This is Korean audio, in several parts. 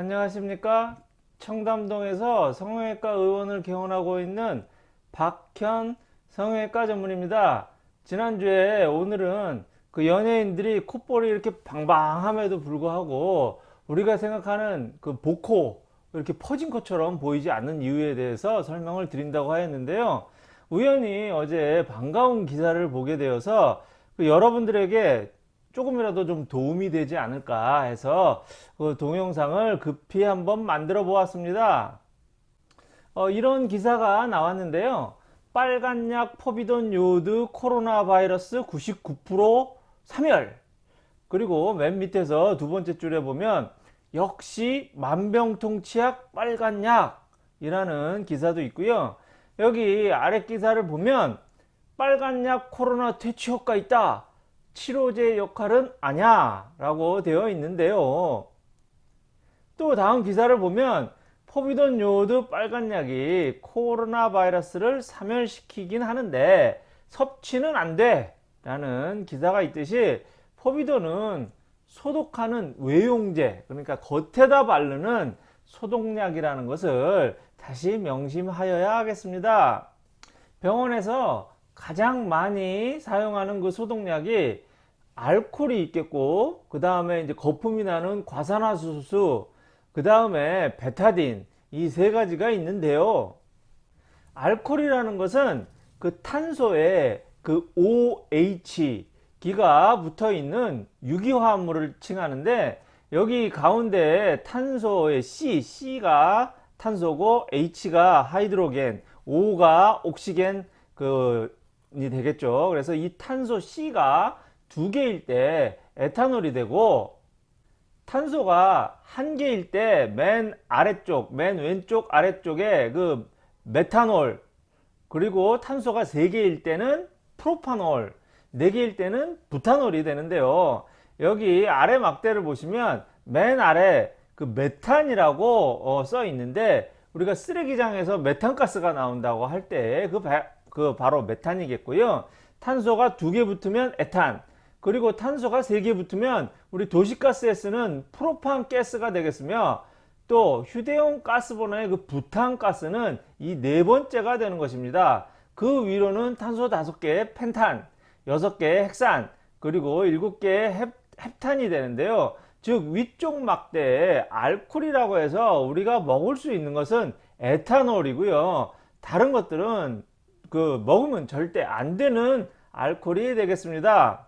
안녕하십니까? 청담동에서 성형외과 의원을 개원하고 있는 박현 성형외과 전문입니다. 지난주에 오늘은 그 연예인들이 콧볼이 이렇게 방방함에도 불구하고 우리가 생각하는 그 복코 이렇게 퍼진 것처럼 보이지 않는 이유에 대해서 설명을 드린다고 하였는데요. 우연히 어제 반가운 기사를 보게 되어서 그 여러분들에게 조금이라도 좀 도움이 되지 않을까 해서 그 동영상을 급히 한번 만들어 보았습니다. 어, 이런 기사가 나왔는데요. 빨간약 포비돈 요드 코로나 바이러스 99% 사멸. 그리고 맨 밑에서 두 번째 줄에 보면 역시 만병통치약 빨간약 이라는 기사도 있고요. 여기 아래 기사를 보면 빨간약 코로나 퇴치 효과 있다 치료제 역할은 아냐 라고 되어 있는데요. 또 다음 기사를 보면 포비돈 요드 빨간약이 코로나 바이러스를 사멸시키긴 하는데 섭취는 안 돼 라는 기사가 있듯이 포비돈은 소독하는 외용제 그러니까 겉에다 바르는 소독약이라는 것을 다시 명심하여야 하겠습니다. 병원에서 가장 많이 사용하는 그 소독약이 알코올이 있겠고 그 다음에 이제 거품이 나는 과산화수소 그 다음에 베타딘 이 세 가지가 있는데요 알코올이라는 것은 그 탄소에 그 OH 기가 붙어 있는 유기화합물을 칭하는데 여기 가운데 탄소의 C, C가 탄소고 H가 하이드로겐, O가 옥시겐 그이 되겠죠. 그래서 이 탄소 C가 두 개일 때 에탄올이 되고 탄소가 한 개일 때 맨 아래쪽, 맨 왼쪽 아래쪽에 그 메탄올 그리고 탄소가 세 개일 때는 프로파놀 4개일 때는 부탄올이 되는데요. 여기 아래 막대를 보시면 맨 아래 그 메탄이라고 어, 써 있는데 우리가 쓰레기장에서 메탄가스가 나온다고 할 때 그 그 바로 메탄이겠고요. 탄소가 두 개 붙으면 에탄 그리고 탄소가 세개 붙으면 우리 도시가스에 쓰는 프로판 가스가 되겠으며 또 휴대용 가스버너의 그 부탄가스는 이 네 번째가 되는 것입니다. 그 위로는 탄소 다섯 개 펜탄 6개의 핵산 그리고 7개의 헵, 헵탄이 되는데요. 즉 위쪽 막대에 알코올이라고 해서 우리가 먹을 수 있는 것은 에탄올이고요. 다른 것들은 그 먹으면 절대 안 되는 알코올이 되겠습니다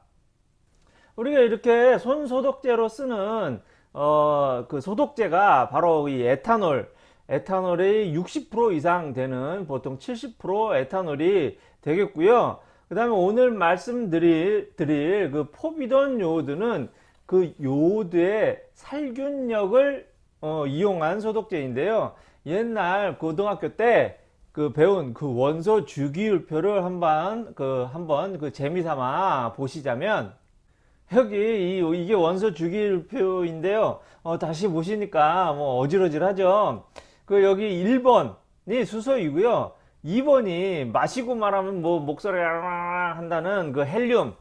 우리가 이렇게 손 소독제로 쓰는 어, 그 소독제가 바로 이 에탄올 에탄올이 60% 이상 되는 보통 70% 에탄올이 되겠고요. 그 다음에 오늘 말씀드릴 드릴 그 포비돈 요오드는 그 요오드의 살균력을 어, 이용한 소독제인데요. 옛날 고등학교 때 그 배운 그 원소 주기율표를 한번 그 한번 그 재미삼아 보시자면 여기 이, 이게 원소 주기율표인데요. 어, 다시 보시니까 뭐 어질어질하죠. 그 여기 1번이 수소이고요. 2번이 마시고 말하면 뭐 목소리가 한다는 그 헬륨.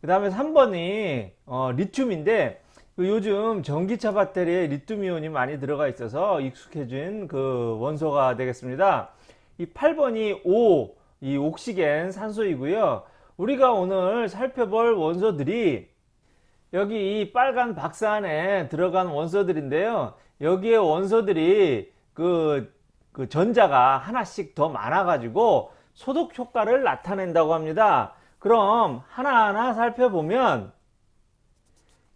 그 다음에 3번이 어, 리튬인데 그 요즘 전기차 배터리에 리튬이온이 많이 들어가 있어서 익숙해진 그 원소가 되겠습니다. 이 8번이 O 이 옥시겐 산소이고요. 우리가 오늘 살펴볼 원소들이 여기 이 빨간 박스 안에 들어간 원소들인데요. 여기에 원소들이 그 그 전자가 하나씩 더 많아 가지고 소독 효과를 나타낸다고 합니다. 그럼 하나하나 살펴보면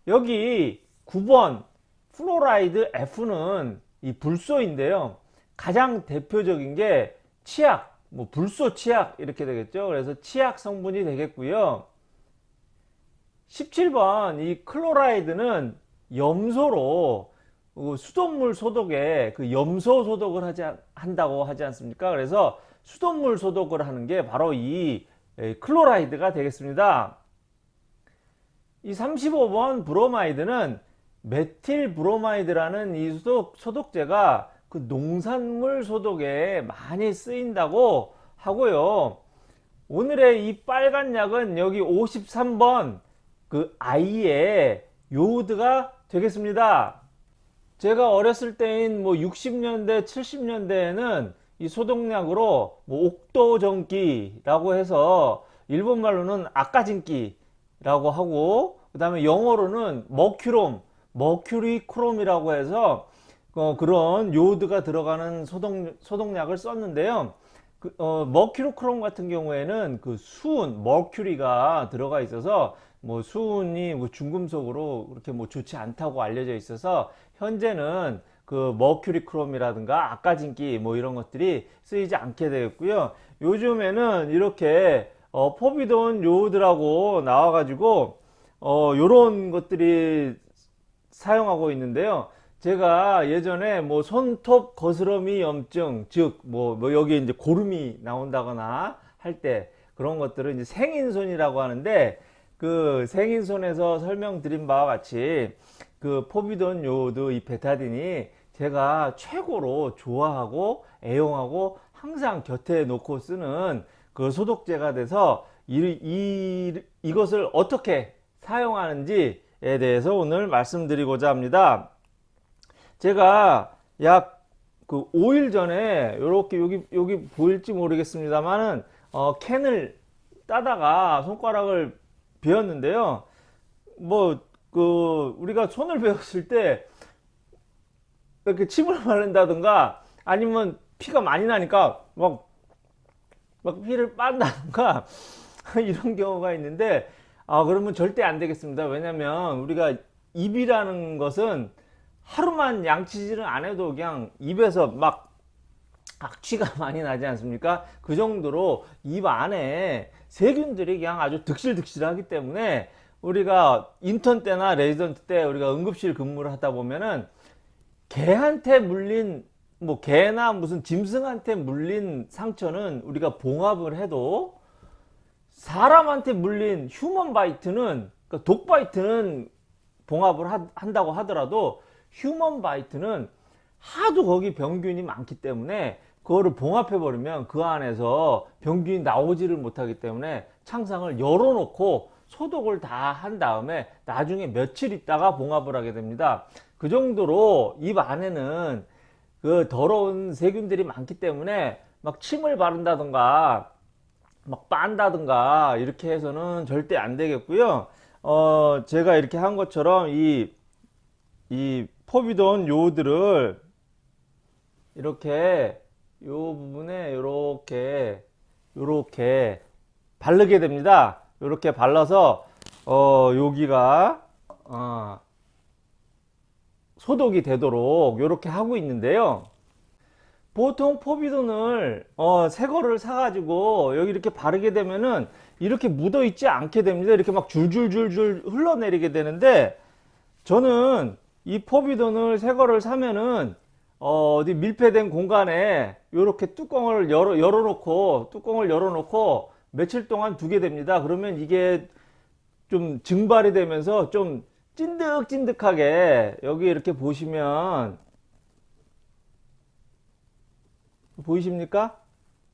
여기 9번 fluoride F는 이 불소인데요. 가장 대표적인 게 치약 뭐 불소 치약 이렇게 되겠죠. 그래서 치약 성분이 되겠고요 17번 이 chloride는 염소로 어, 수돗물 소독에 그 염소 소독을 하지 한다고 하지 않습니까? 그래서 수돗물 소독을 하는 게 바로 이 chloride가 되겠습니다. 이 35번 bromide는 methyl bromide라는 이 소독, 소독제가 그 농산물 소독에 많이 쓰인다고 하고요. 오늘의 이 빨간 약은 여기 53번 그 I의 요드가 되겠습니다. 제가 어렸을 때인 뭐 60년대, 70년대에는 이 소독약으로 뭐 옥도정기라고 해서 일본 말로는 아까진기라고 하고 그 다음에 영어로는 머큐롬, 머큐리 크롬이라고 해서 어, 그런 요드가 들어가는 소독, 소독약을 썼는데요. 그, 어, 머큐로크롬 같은 경우에는 그 수은, 머큐리가 들어가 있어서 뭐 수은이 뭐 중금속으로 그렇게 뭐 좋지 않다고 알려져 있어서 현재는 그 머큐리 크롬이라든가 아까진기 뭐 이런 것들이 쓰이지 않게 되었고요. 요즘에는 이렇게 어, 포비돈 요오드라고 나와 가지고 어, 요런 것들이 사용하고 있는데요. 제가 예전에 뭐 손톱 거스러미 염증 즉뭐 뭐 여기 이제 고름이 나온다거나 할 때 그런 것들을 이제 생인손이라고 하는데 그 생인손에서 설명드린 바와 같이 그 포비돈 요오드 이 베타딘이 제가 최고로 좋아하고 애용하고 항상 곁에 놓고 쓰는 그 소독제가 돼서 이, 이, 이것을 어떻게 사용하는지에 대해서 오늘 말씀드리고자 합니다. 제가 약 그 5일 전에 이렇게 여기 여기 보일지 모르겠습니다만은 어, 캔을 따다가 손가락을 베었는데요. 뭐 그 우리가 손을 베었을 때 이렇게 침을 바른다든가 아니면 피가 많이 나니까 막, 막 피를 빤다든가 이런 경우가 있는데 아 그러면 절대 안 되겠습니다 왜냐면 우리가 입이라는 것은 하루만 양치질은 안 해도 그냥 입에서 막 악취가 많이 나지 않습니까? 그 정도로 입 안에 세균들이 그냥 아주 득실득실하기 때문에 우리가 인턴 때나 레지던트 때 우리가 응급실 근무를 하다 보면은 개한테 물린 뭐 개나 무슨 짐승한테 물린 상처는 우리가 봉합을 해도 사람한테 물린 human bite는 그러니까 dog bite는 봉합을 하, 한다고 하더라도 human bite는 하도 거기 병균이 많기 때문에 그거를 봉합해 버리면 그 안에서 병균이 나오지를 못하기 때문에 창상을 열어 놓고 소독을 다 한 다음에 나중에 며칠 있다가 봉합을 하게 됩니다. 그 정도로 입 안에는 그 더러운 세균들이 많기 때문에 막 침을 바른다든가 막 빤다든가 이렇게 해서는 절대 안 되겠고요. 어 제가 이렇게 한 것처럼 이 이 포비돈 요들을 이렇게 요 부분에 이렇게 이렇게 바르게 됩니다. 이렇게 발라서 어 여기가 어 소독이 되도록 이렇게 하고 있는데요. 보통 포비돈을 어, 새 거를 사가지고 여기 이렇게 바르게 되면은 이렇게 묻어 있지 않게 됩니다. 이렇게 막 줄줄줄줄 흘러내리게 되는데 저는 이 포비돈을 새 거를 사면은 어, 디 밀폐된 공간에 이렇게 뚜껑을 열어, 열어 놓고 뚜껑을 열어 놓고 며칠 동안 두게 됩니다 그러면 이게 좀 증발이 되면서 좀 찐득찐득하게 여기 이렇게 보시면 보이십니까?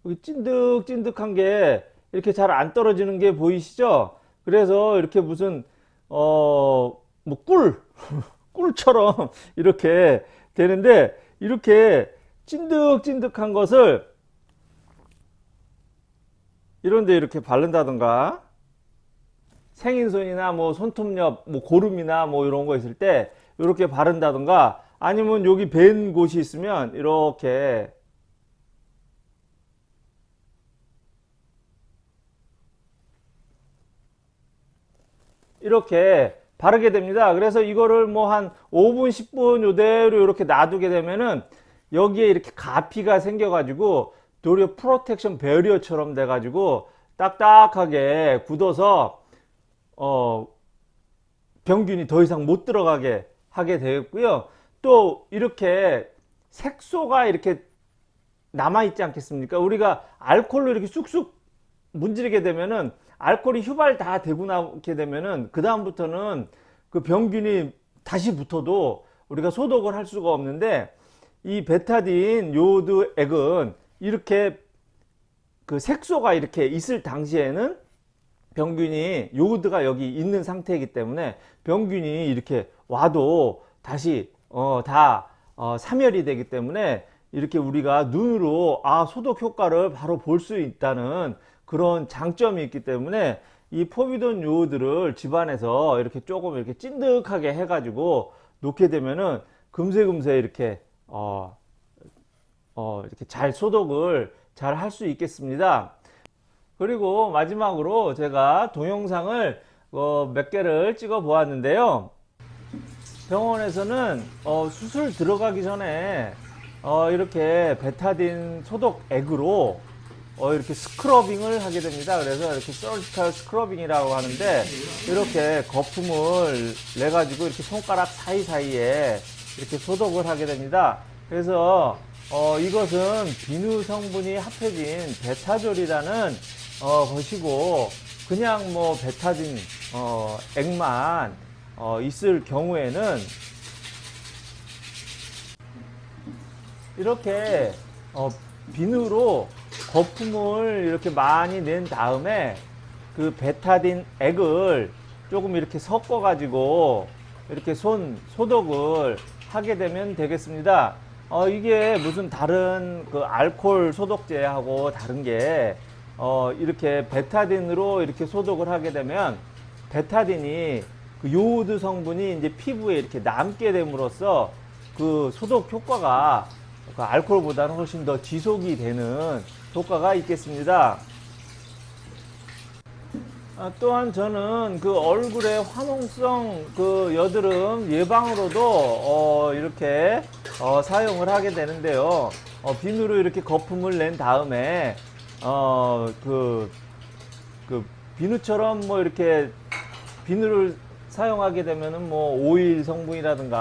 여기 찐득찐득한 게 이렇게 잘 안 떨어지는 게 보이시죠? 그래서 이렇게 무슨 어뭐꿀 꿀처럼 이렇게 되는데 이렇게 찐득찐득한 것을 이런데 이렇게 바른다던가 생인손이나 뭐 손톱 옆 뭐 고름이나 뭐 이런 거 있을 때 이렇게 바른다던가 아니면 여기 벤 곳이 있으면 이렇게 이렇게 바르게 됩니다 그래서 이거를 뭐 한 5분 10분 요대로 이렇게 놔두게 되면은 여기에 이렇게 가피가 생겨 가지고 도리어 프로텍션 베리어처럼 돼 가지고 딱딱하게 굳어서 어, 병균이 더 이상 못 들어가게 하게 되었고요. 또 이렇게 색소가 이렇게 남아 있지 않겠습니까? 우리가 알코올로 이렇게 쑥쑥 문지르게 되면은 알코올이 휴발 다 되고 나게 되면은 그 다음부터는 그 병균이 다시 붙어도 우리가 소독을 할 수가 없는데 이 베타딘 요드 액은 이렇게 그 색소가 이렇게 있을 당시에는 병균이 요드가 여기 있는 상태이기 때문에 병균이 이렇게 와도 다시 어, 다 어, 사멸이 되기 때문에 이렇게 우리가 눈으로 아 소독 효과를 바로 볼 수 있다는 그런 장점이 있기 때문에 이 포비돈 요오드를 집안에서 이렇게 조금 이렇게 찐득하게 해가지고 놓게 되면은 금세금세 이렇게 어, 어, 이렇게 잘 소독을 잘 할 수 있겠습니다. 그리고 마지막으로 제가 동영상을 어, 몇 개를 찍어 보았는데요. 병원에서는 어, 수술 들어가기 전에 어, 이렇게 베타딘 소독 액으로 어, 이렇게 scrubbing을 하게 됩니다. 그래서 이렇게 surgical scrubbing이라고 하는데 이렇게 거품을 내 가지고 이렇게 손가락 사이사이에 이렇게 소독을 하게 됩니다. 그래서 어, 이것은 비누 성분이 합해진 베타졸이라는 어, 것이고 그냥 뭐 베타딘 어, 액만 어, 있을 경우에는 이렇게 어, 비누로 거품을 이렇게 많이 낸 다음에 그 베타딘 액을 조금 이렇게 섞어 가지고 이렇게 손 소독을 하게 되면 되겠습니다. 어, 이게 무슨 다른 그 알코올 소독제하고 다른 게 어, 이렇게 베타딘으로 이렇게 소독을 하게 되면 베타딘이 그 요오드 성분이 이제 피부에 이렇게 남게 됨으로써 그 소독 효과가 그 알코올보다는 훨씬 더 지속이 되는 효과가 있겠습니다. 아, 또한 저는 그 얼굴의 화농성 그 여드름 예방으로도 어, 이렇게 어, 사용을 하게 되는데요. 어, 비누로 이렇게 거품을 낸 다음에 어, 그, 그 비누처럼 뭐 이렇게 비누를 사용하게 되면은 뭐 오일 성분이라든가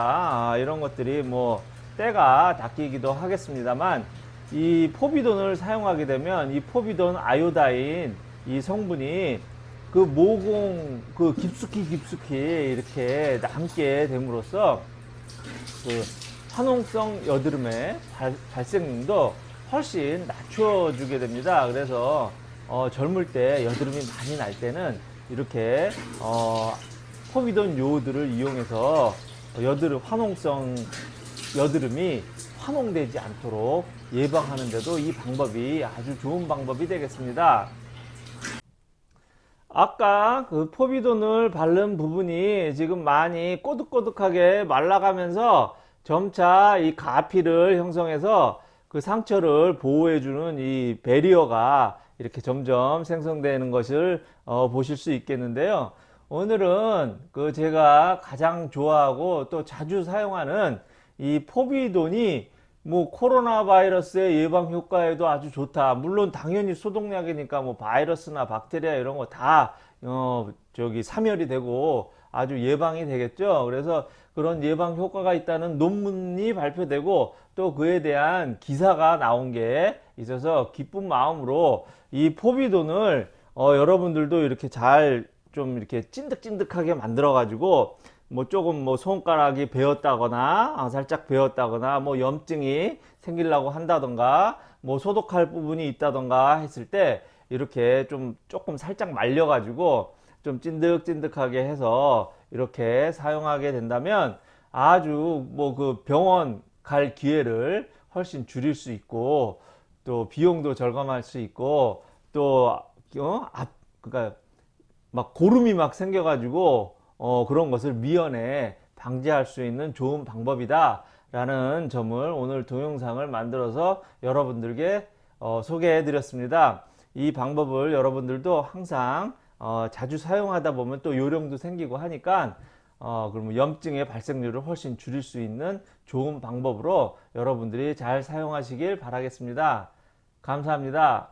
아, 이런 것들이 뭐 때가 닦이기도 하겠습니다만 이 포비돈을 사용하게 되면 이 포비돈 아요다인 이 성분이 그 모공 그 깊숙이 깊숙이 이렇게 남게 됨으로써 그 화농성 여드름의 발, 발생률도 훨씬 낮춰주게 됩니다. 그래서 어, 젊을 때 여드름이 많이 날 때는 이렇게 어, 포비돈 요오드를 이용해서 여드름 화농성 여드름이 환홍되지 않도록 예방하는데도 이 방법이 아주 좋은 방법이 되겠습니다. 아까 그 포비돈을 바른 부분이 지금 많이 꼬득꼬득하게 말라가면서 점차 이 가피를 형성해서 그 상처를 보호해주는 이 베리어가 이렇게 점점 생성되는 것을 어, 보실 수 있겠는데요. 오늘은 그 제가 가장 좋아하고 또 자주 사용하는 이 포비돈이 뭐 코로나 바이러스의 예방 효과에도 아주 좋다. 물론 당연히 소독약이니까 뭐 바이러스나 박테리아 이런 거 다 어 저기 사멸이 되고 아주 예방이 되겠죠. 그래서 그런 예방 효과가 있다는 논문이 발표되고 또 그에 대한 기사가 나온 게 있어서 기쁜 마음으로 이 포비돈을 어 여러분들도 이렇게 잘 좀 이렇게 찐득찐득하게 만들어 가지고 뭐 조금 뭐 손가락이 베었다거나 아, 살짝 베었다거나 뭐 염증이 생기려고 한다던가 뭐 소독할 부분이 있다던가 했을 때 이렇게 좀 조금 살짝 말려 가지고 좀 찐득찐득하게 해서 이렇게 사용하게 된다면 아주 뭐 그 병원 갈 기회를 훨씬 줄일 수 있고 또 비용도 절감할 수 있고 또 어? 앞 그러니까 막 고름이 막 생겨 가지고 어, 그런 것을 미연에 방지할 수 있는 좋은 방법이다 라는 점을 오늘 동영상을 만들어서 여러분들께 어, 소개해 드렸습니다. 이 방법을 여러분들도 항상 어, 자주 사용하다 보면 또 요령도 생기고 하니까 어, 그러면 염증의 발생률을 훨씬 줄일 수 있는 좋은 방법으로 여러분들이 잘 사용하시길 바라겠습니다. 감사합니다